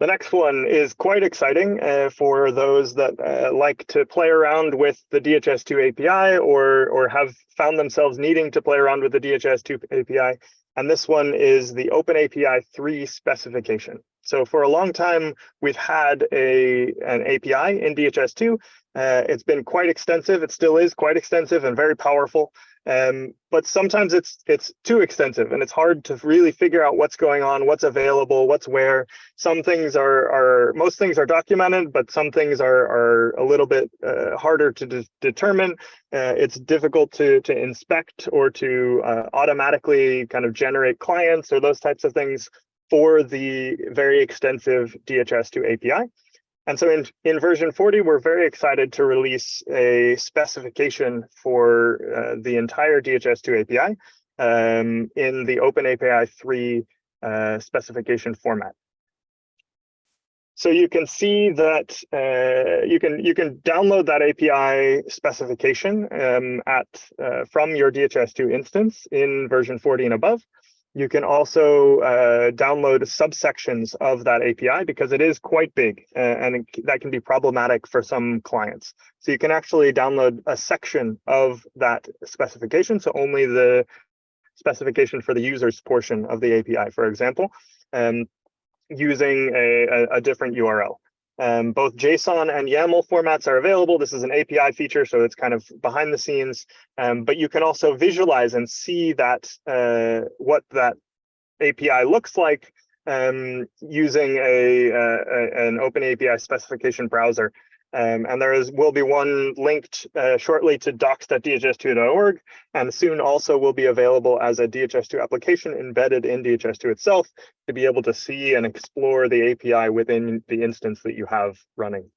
The next one is quite exciting uh, for those that uh, like to play around with the DHIS2 API or, or have found themselves needing to play around with the DHIS2 API. And this one is the OpenAPI 3 specification. So for a long time, we've had a, an API in DHIS2. Uh, it's been quite extensive. It still is quite extensive and very powerful. Um, but sometimes it's it's too extensive and it's hard to really figure out what's going on, what's available, what's where. Some things are are most things are documented, but some things are are a little bit uh, harder to de determine. Uh, it's difficult to to inspect or to uh, automatically kind of generate clients or those types of things for the very extensive DHIS2 API. And so in, in version 40, we're very excited to release a specification for uh, the entire DHIS2 API um, in the OpenAPI 3 uh, specification format. So you can see that uh, you can you can download that API specification um, at uh, from your DHIS2 instance in version 40 and above. You can also uh, download subsections of that API because it is quite big and it, that can be problematic for some clients. So you can actually download a section of that specification. So only the specification for the user's portion of the API, for example, um, using a, a, a different URL. Um, both JSON and YAML formats are available. This is an API feature, so it's kind of behind the scenes. Um, but you can also visualize and see that uh, what that API looks like um, using a, a, an Open API specification browser. Um, and there is will be one linked uh, shortly to docs.dhis2.org, and soon also will be available as a DHIS2 application embedded in DHIS2 itself to be able to see and explore the API within the instance that you have running.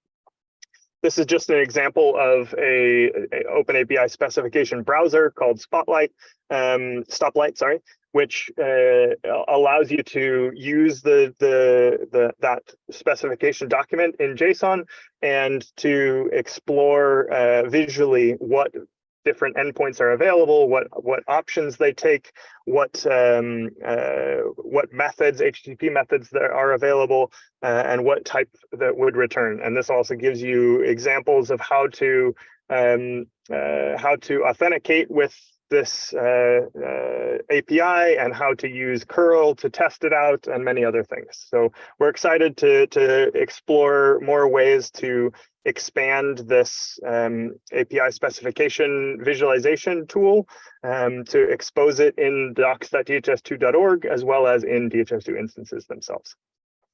This is just an example of a, a Open API specification browser called Spotlight, um, Stoplight, sorry, which uh, allows you to use the, the, the, that specification document in JSON and to explore uh, visually what different endpoints are available, what what options they take, what um, uh, what methods, HTTP methods that are available, uh, and what type that would return. And this also gives you examples of how to um, uh, how to authenticate with this uh, uh, API and how to use curl to test it out and many other things. So we're excited to, to explore more ways to expand this um, API specification visualization tool um, to expose it in docs.dhis2.org as well as in DHIS2 instances themselves.